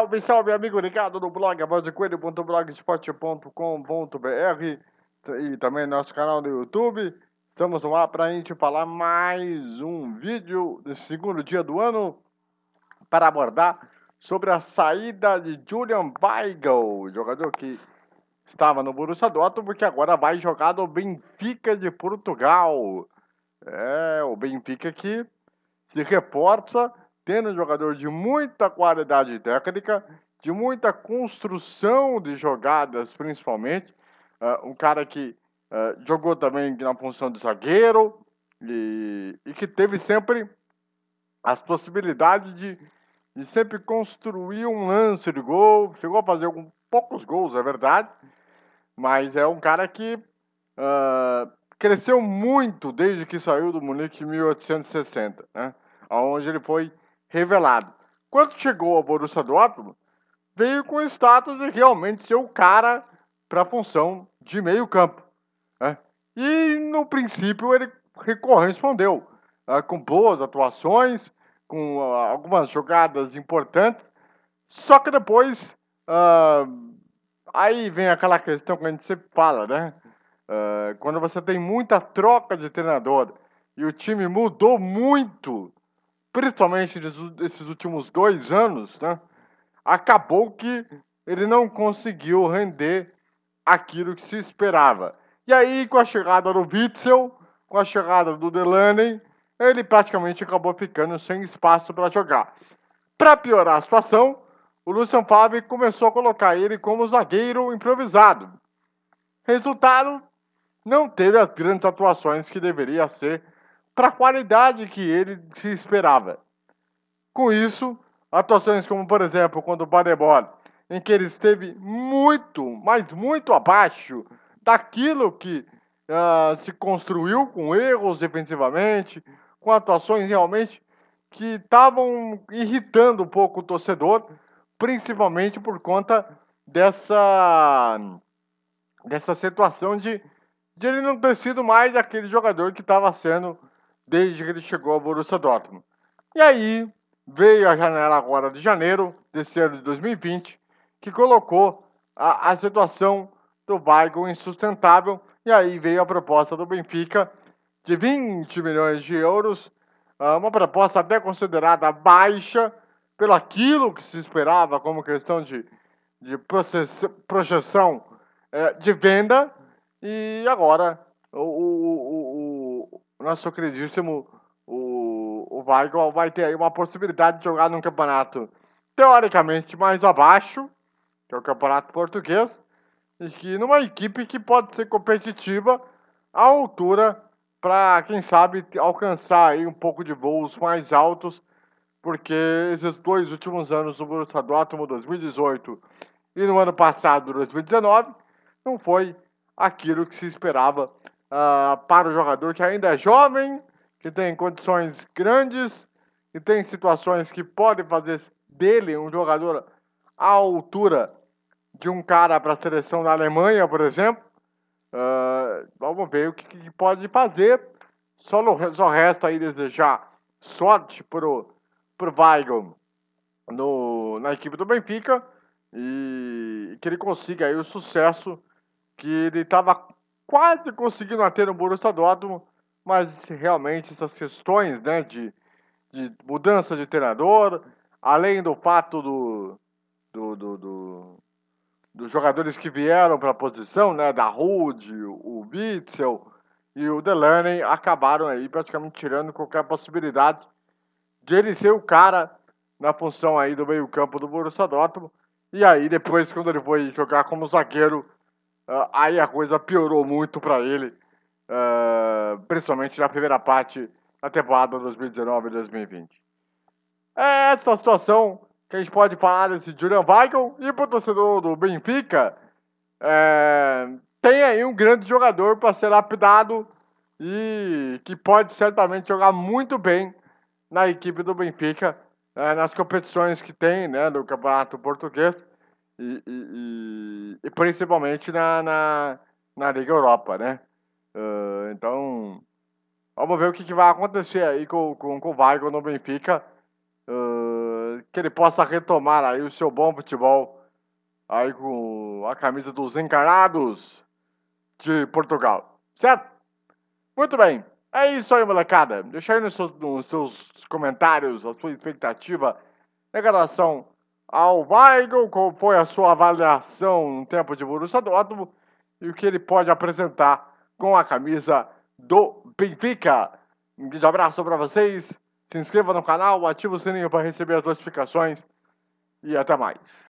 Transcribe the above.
Salve, salve, amigo ligado no blog avozdecoelho.blogspot.com.br e também nosso canal no YouTube. Estamos no ar para a gente falar mais um vídeo do segundo dia do ano para abordar sobre a saída de Julian Weigl, jogador que estava no Borussia Dortmund, que agora vai jogar no Benfica de Portugal. É, o Benfica que se reforça tendo um jogador de muita qualidade técnica, de muita construção de jogadas, principalmente. Uh, um cara que uh, jogou também na função de zagueiro e, e, que teve sempre as possibilidades de, de sempre construir um lance de gol. Chegou a fazer alguns poucos gols, é verdade, mas é um cara que uh, cresceu muito desde que saiu do Munique em 1860, né? onde ele foi revelado. Quando chegou ao Borussia Dortmund, veio com o status de realmente ser o cara para a função de meio campo. Né? E no princípio ele correspondeu uh, com boas atuações, com uh, algumas jogadas importantes, só que depois uh, aí vem aquela questão que a gente sempre fala, né? quando você tem muita troca de treinador e o time mudou muito principalmente nesses últimos dois anos, né, acabou que ele não conseguiu render aquilo que se esperava. E aí, com a chegada do Witzel, com a chegada do Delaney, ele praticamente acabou ficando sem espaço para jogar. Para piorar a situação, o Lucian Favre começou a colocar ele como zagueiro improvisado. Resultado, não teve as grandes atuações que deveria ser para a qualidade que ele se esperava. Com isso, atuações como, por exemplo, quando o Badebol, em que ele esteve muito, mas muito abaixo daquilo que uh, se construiu, com erros defensivamente, com atuações realmente que estavam irritando um pouco o torcedor, principalmente por conta dessa, dessa situação de, de ele não ter sido mais aquele jogador que estava sendo desde que ele chegou ao Borussia Dortmund. E aí veio a janela agora de janeiro desse ano de 2020, que colocou a, a situação do Weigl insustentável, e aí veio a proposta do Benfica de 20 milhões de euros, ah, uma proposta até considerada baixa pelo aquilo que se esperava como questão de, de projeção é, de venda, e agora o nosso queridíssimo o, o Weigl vai ter aí uma possibilidade de jogar num campeonato teoricamente mais abaixo, que é o campeonato português, e que numa equipe que pode ser competitiva à altura para, quem sabe, alcançar aí um pouco de voos mais altos, porque esses dois últimos anos do Borussia Dortmund, 2018 e no ano passado, 2019, não foi aquilo que se esperava uh, para o jogador que ainda é jovem, que tem condições grandes, que tem situações que podem fazer dele um jogador à altura de um cara para a seleção da Alemanha, por exemplo. Uh, vamos ver o que, que, pode fazer. Só, só resta aí desejar sorte para o Weigl no, na equipe do Benfica e que ele consiga aí o sucesso que ele estava quase conseguindo até no Borussia Dortmund, mas realmente essas questões né, de, de mudança de treinador, além do fato do, do, do, do dos jogadores que vieram para a posição, né, da Rude, o Witzel e o Delaney, acabaram aí praticamente tirando qualquer possibilidade de ele ser o cara na função aí do meio campo do Borussia Dortmund. E aí depois, quando ele foi jogar como zagueiro, Uh, aí a coisa piorou muito para ele, uh, principalmente na primeira parte da temporada 2019-2020. É essa situação que a gente pode falar desse Julian Weigl e para o torcedor do Benfica, é, tem aí um grande jogador para ser lapidado e que pode certamente jogar muito bem na equipe do Benfica, é, nas competições que tem né, do Campeonato Português e, e, e principalmente na, na, na, Liga Europa, né? Uh, então, vamos ver o que, que, vai acontecer aí com, com, com o Weigl no Benfica, uh, que ele possa retomar aí o seu bom futebol aí com a camisa dos encarnados de Portugal, certo? Muito bem, é isso aí, molecada. Deixa aí nos seus, nos seus comentários a sua expectativa em relação ao Weigl, qual foi a sua avaliação no tempo de Borussia Dortmund e o que ele pode apresentar com a camisa do Benfica. Um grande abraço para vocês. Se inscreva no canal, ative o sininho para receber as notificações e até mais.